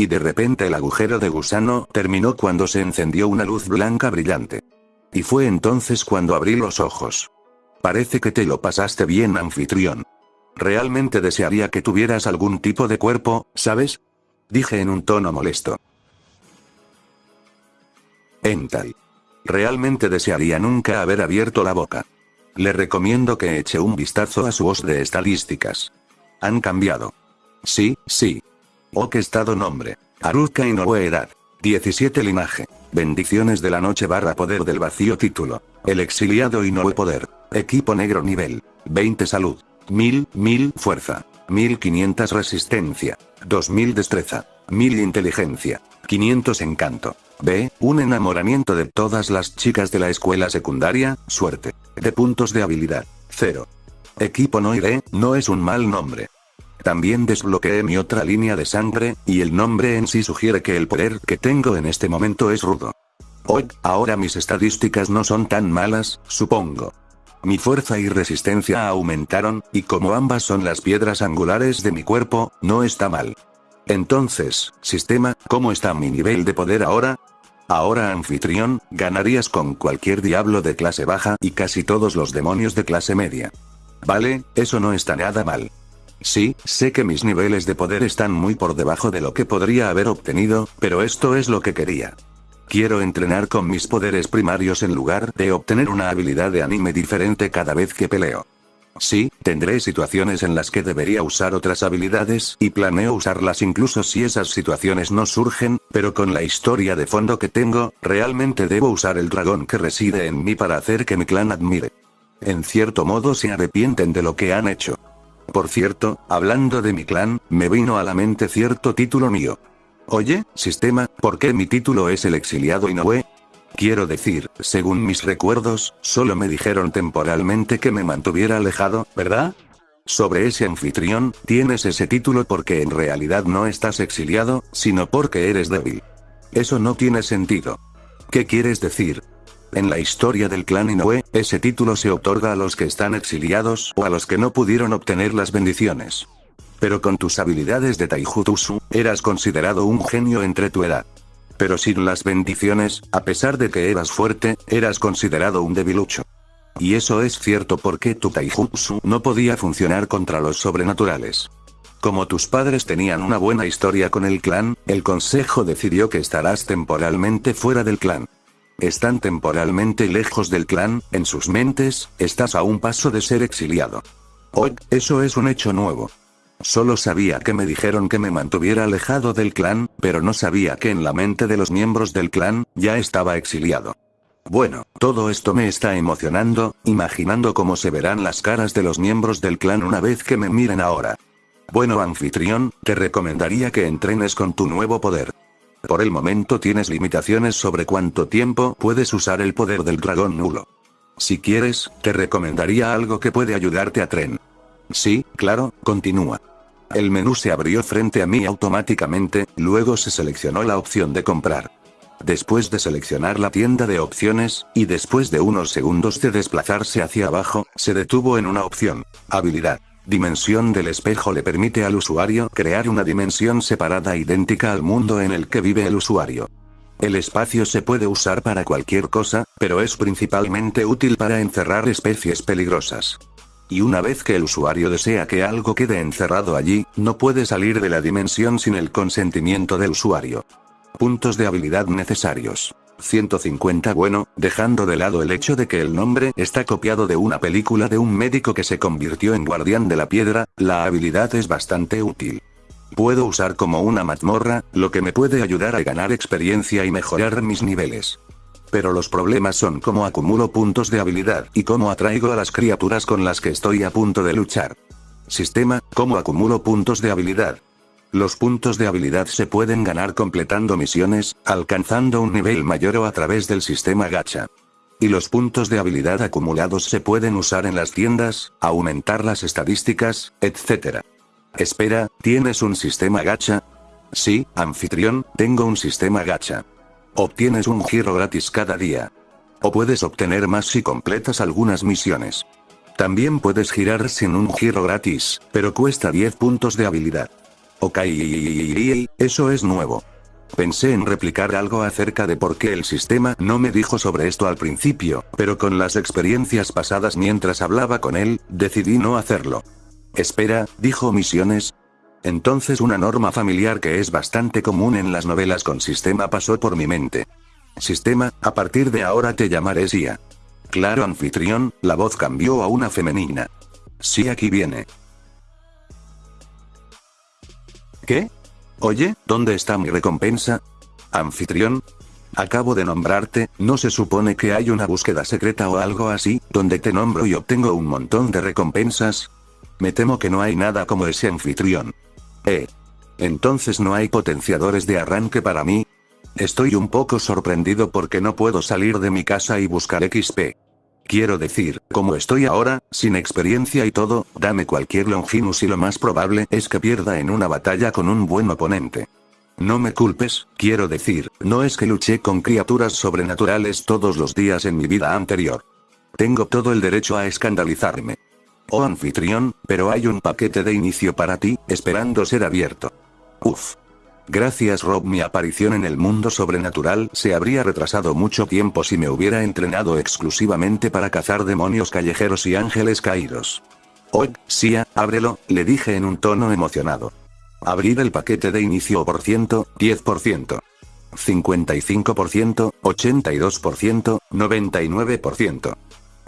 Y de repente el agujero de gusano terminó cuando se encendió una luz blanca brillante. Y fue entonces cuando abrí los ojos. Parece que te lo pasaste bien, anfitrión. Realmente desearía que tuvieras algún tipo de cuerpo, ¿sabes? Dije en un tono molesto. Ental. Realmente desearía nunca haber abierto la boca. Le recomiendo que eche un vistazo a su voz de estadísticas. Han cambiado. Sí, sí. Oh, qué estado nombre. Aruka Inoue edad. 17 linaje. Bendiciones de la noche barra poder del vacío título. El exiliado Inoue poder. Equipo negro nivel. 20 salud. 1000, 1000 fuerza. 1500 resistencia. 2000 destreza. 1000 inteligencia. 500 encanto. B. Un enamoramiento de todas las chicas de la escuela secundaria, suerte. De puntos de habilidad. 0. Equipo Noire, no es un mal nombre. También desbloqueé mi otra línea de sangre, y el nombre en sí sugiere que el poder que tengo en este momento es rudo. Hoy, ahora mis estadísticas no son tan malas, supongo. Mi fuerza y resistencia aumentaron, y como ambas son las piedras angulares de mi cuerpo, no está mal. Entonces, sistema, ¿cómo está mi nivel de poder ahora? Ahora anfitrión, ganarías con cualquier diablo de clase baja y casi todos los demonios de clase media. Vale, eso no está nada mal. Sí, sé que mis niveles de poder están muy por debajo de lo que podría haber obtenido, pero esto es lo que quería. Quiero entrenar con mis poderes primarios en lugar de obtener una habilidad de anime diferente cada vez que peleo. Sí, tendré situaciones en las que debería usar otras habilidades y planeo usarlas incluso si esas situaciones no surgen, pero con la historia de fondo que tengo, realmente debo usar el dragón que reside en mí para hacer que mi clan admire. En cierto modo se arrepienten de lo que han hecho. Por cierto, hablando de mi clan, me vino a la mente cierto título mío. Oye, sistema, ¿por qué mi título es el exiliado Inoue? Quiero decir, según mis recuerdos, solo me dijeron temporalmente que me mantuviera alejado, ¿verdad? Sobre ese anfitrión, tienes ese título porque en realidad no estás exiliado, sino porque eres débil. Eso no tiene sentido. ¿Qué quieres decir? En la historia del clan Inoue, ese título se otorga a los que están exiliados o a los que no pudieron obtener las bendiciones. Pero con tus habilidades de Taijutsu, eras considerado un genio entre tu edad. Pero sin las bendiciones, a pesar de que eras fuerte, eras considerado un debilucho. Y eso es cierto porque tu taijutsu no podía funcionar contra los sobrenaturales. Como tus padres tenían una buena historia con el clan, el consejo decidió que estarás temporalmente fuera del clan. Están temporalmente lejos del clan, en sus mentes, estás a un paso de ser exiliado. Hoy, eso es un hecho nuevo. Solo sabía que me dijeron que me mantuviera alejado del clan, pero no sabía que en la mente de los miembros del clan, ya estaba exiliado. Bueno, todo esto me está emocionando, imaginando cómo se verán las caras de los miembros del clan una vez que me miren ahora. Bueno anfitrión, te recomendaría que entrenes con tu nuevo poder. Por el momento tienes limitaciones sobre cuánto tiempo puedes usar el poder del dragón nulo. Si quieres, te recomendaría algo que puede ayudarte a tren. Sí, claro, continúa. El menú se abrió frente a mí automáticamente, luego se seleccionó la opción de comprar. Después de seleccionar la tienda de opciones, y después de unos segundos de desplazarse hacia abajo, se detuvo en una opción. Habilidad. Dimensión del espejo le permite al usuario crear una dimensión separada idéntica al mundo en el que vive el usuario. El espacio se puede usar para cualquier cosa, pero es principalmente útil para encerrar especies peligrosas. Y una vez que el usuario desea que algo quede encerrado allí, no puede salir de la dimensión sin el consentimiento del usuario. Puntos de habilidad necesarios. 150 Bueno, dejando de lado el hecho de que el nombre está copiado de una película de un médico que se convirtió en guardián de la piedra, la habilidad es bastante útil. Puedo usar como una mazmorra, lo que me puede ayudar a ganar experiencia y mejorar mis niveles. Pero los problemas son cómo acumulo puntos de habilidad y cómo atraigo a las criaturas con las que estoy a punto de luchar. Sistema, cómo acumulo puntos de habilidad. Los puntos de habilidad se pueden ganar completando misiones, alcanzando un nivel mayor o a través del sistema gacha. Y los puntos de habilidad acumulados se pueden usar en las tiendas, aumentar las estadísticas, etc. Espera, ¿tienes un sistema gacha? Sí, anfitrión, tengo un sistema gacha. Obtienes un giro gratis cada día. O puedes obtener más si completas algunas misiones. También puedes girar sin un giro gratis, pero cuesta 10 puntos de habilidad. Ok, eso es nuevo. Pensé en replicar algo acerca de por qué el sistema no me dijo sobre esto al principio, pero con las experiencias pasadas mientras hablaba con él, decidí no hacerlo. Espera, dijo Misiones. Entonces una norma familiar que es bastante común en las novelas con sistema pasó por mi mente. Sistema, a partir de ahora te llamaré Sia. Claro anfitrión, la voz cambió a una femenina. Sí aquí viene. ¿Qué? Oye, ¿dónde está mi recompensa? Anfitrión. Acabo de nombrarte, ¿no se supone que hay una búsqueda secreta o algo así, donde te nombro y obtengo un montón de recompensas? Me temo que no hay nada como ese anfitrión. Eh. Entonces no hay potenciadores de arranque para mí. Estoy un poco sorprendido porque no puedo salir de mi casa y buscar XP. Quiero decir, como estoy ahora, sin experiencia y todo, dame cualquier Longinus y lo más probable es que pierda en una batalla con un buen oponente. No me culpes, quiero decir, no es que luché con criaturas sobrenaturales todos los días en mi vida anterior. Tengo todo el derecho a escandalizarme. Oh anfitrión, pero hay un paquete de inicio para ti, esperando ser abierto. Uf. Gracias Rob mi aparición en el mundo sobrenatural se habría retrasado mucho tiempo si me hubiera entrenado exclusivamente para cazar demonios callejeros y ángeles caídos. Oh, Sia, ábrelo, le dije en un tono emocionado. Abrir el paquete de inicio por ciento, 10%. 55%, 82%, 99%.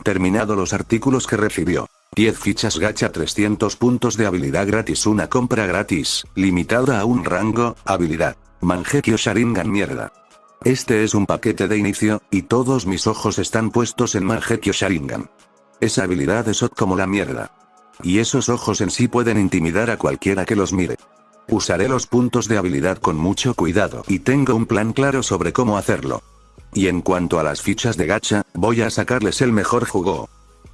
Terminado los artículos que recibió. 10 fichas gacha 300 puntos de habilidad gratis una compra gratis, limitada a un rango, habilidad. Mangekyo Sharingan mierda. Este es un paquete de inicio, y todos mis ojos están puestos en Mangekyo Sharingan. Esa habilidad es hot como la mierda. Y esos ojos en sí pueden intimidar a cualquiera que los mire. Usaré los puntos de habilidad con mucho cuidado y tengo un plan claro sobre cómo hacerlo. Y en cuanto a las fichas de gacha, voy a sacarles el mejor jugo.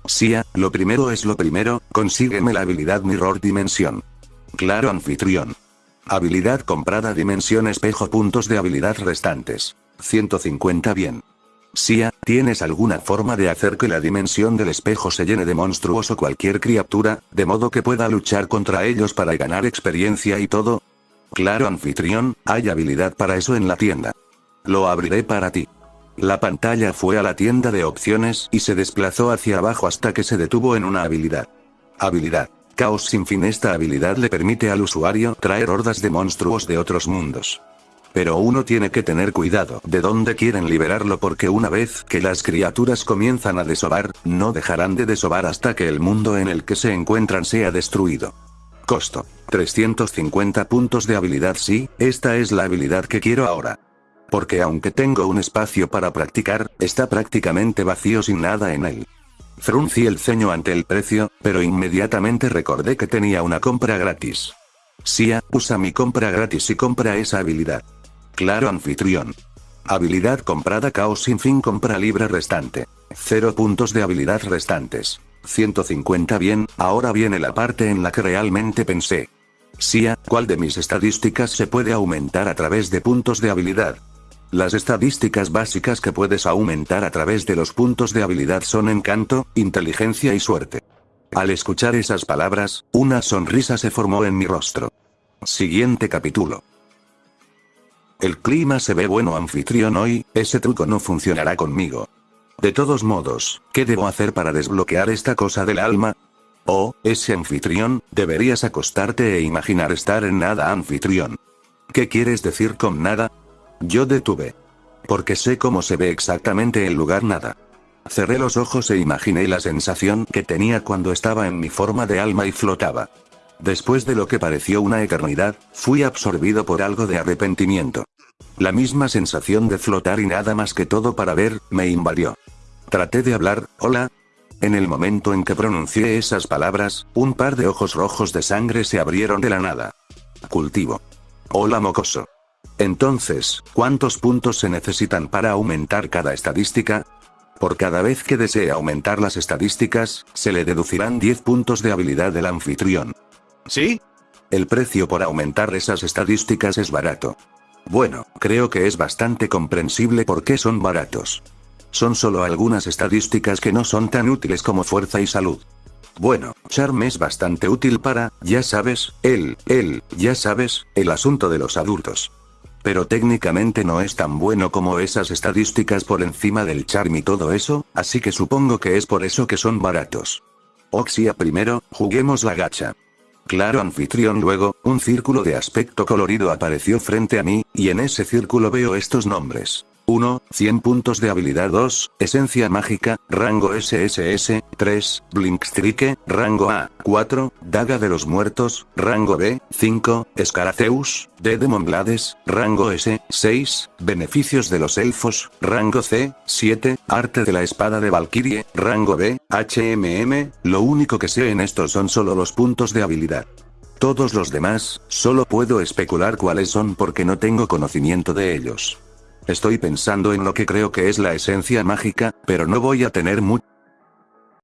Sia, lo primero es lo primero, consígueme la habilidad Mirror Dimensión. Claro anfitrión. Habilidad comprada Dimensión Espejo Puntos de habilidad restantes. 150 bien. Sia, ¿tienes alguna forma de hacer que la dimensión del espejo se llene de monstruos o cualquier criatura, de modo que pueda luchar contra ellos para ganar experiencia y todo? Claro anfitrión, hay habilidad para eso en la tienda. Lo abriré para ti. La pantalla fue a la tienda de opciones y se desplazó hacia abajo hasta que se detuvo en una habilidad. Habilidad. Caos sin fin Esta habilidad le permite al usuario traer hordas de monstruos de otros mundos. Pero uno tiene que tener cuidado de dónde quieren liberarlo porque una vez que las criaturas comienzan a desovar, no dejarán de desovar hasta que el mundo en el que se encuentran sea destruido. Costo. 350 puntos de habilidad Sí, esta es la habilidad que quiero ahora. Porque aunque tengo un espacio para practicar, está prácticamente vacío sin nada en él. Fruncí el ceño ante el precio, pero inmediatamente recordé que tenía una compra gratis. Sia, usa mi compra gratis y compra esa habilidad. Claro anfitrión. Habilidad comprada caos sin fin compra libre restante. 0 puntos de habilidad restantes. 150 bien, ahora viene la parte en la que realmente pensé. Sia, ¿cuál de mis estadísticas se puede aumentar a través de puntos de habilidad? Las estadísticas básicas que puedes aumentar a través de los puntos de habilidad son encanto, inteligencia y suerte. Al escuchar esas palabras, una sonrisa se formó en mi rostro. Siguiente capítulo. El clima se ve bueno anfitrión hoy, ese truco no funcionará conmigo. De todos modos, ¿qué debo hacer para desbloquear esta cosa del alma? Oh, ese anfitrión, deberías acostarte e imaginar estar en nada anfitrión. ¿Qué quieres decir con nada? Yo detuve. Porque sé cómo se ve exactamente el lugar nada. Cerré los ojos e imaginé la sensación que tenía cuando estaba en mi forma de alma y flotaba. Después de lo que pareció una eternidad, fui absorbido por algo de arrepentimiento. La misma sensación de flotar y nada más que todo para ver, me invadió. Traté de hablar, hola. En el momento en que pronuncié esas palabras, un par de ojos rojos de sangre se abrieron de la nada. Cultivo. Hola mocoso. Entonces, ¿cuántos puntos se necesitan para aumentar cada estadística? Por cada vez que desee aumentar las estadísticas, se le deducirán 10 puntos de habilidad del anfitrión. ¿Sí? El precio por aumentar esas estadísticas es barato. Bueno, creo que es bastante comprensible por qué son baratos. Son solo algunas estadísticas que no son tan útiles como fuerza y salud. Bueno, Charm es bastante útil para, ya sabes, él, él, ya sabes, el asunto de los adultos. Pero técnicamente no es tan bueno como esas estadísticas por encima del charm y todo eso, así que supongo que es por eso que son baratos. Oxia primero, juguemos la gacha. Claro anfitrión luego, un círculo de aspecto colorido apareció frente a mí, y en ese círculo veo estos nombres. 1, 100 puntos de habilidad. 2, esencia mágica, rango SSS, 3, Blinkstrike, rango A, 4, daga de los muertos, rango B, 5, Scaraceus, de Demonblades, rango S, 6, beneficios de los elfos, rango C, 7, arte de la espada de Valkyrie, rango B, HMM, lo único que sé en esto son solo los puntos de habilidad. Todos los demás, solo puedo especular cuáles son porque no tengo conocimiento de ellos. Estoy pensando en lo que creo que es la esencia mágica, pero no voy a tener mucho